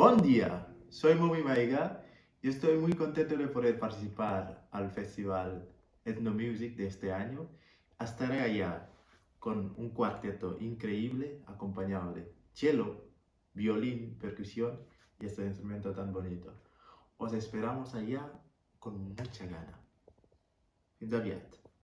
Buen día, soy Momi Maiga y estoy muy contento de poder participar al festival Ethno Music de este año. Estaré allá con un cuarteto increíble acompañado de cello, violín, percusión y este instrumento tan bonito. Os esperamos allá con mucha gana. Fins aviat.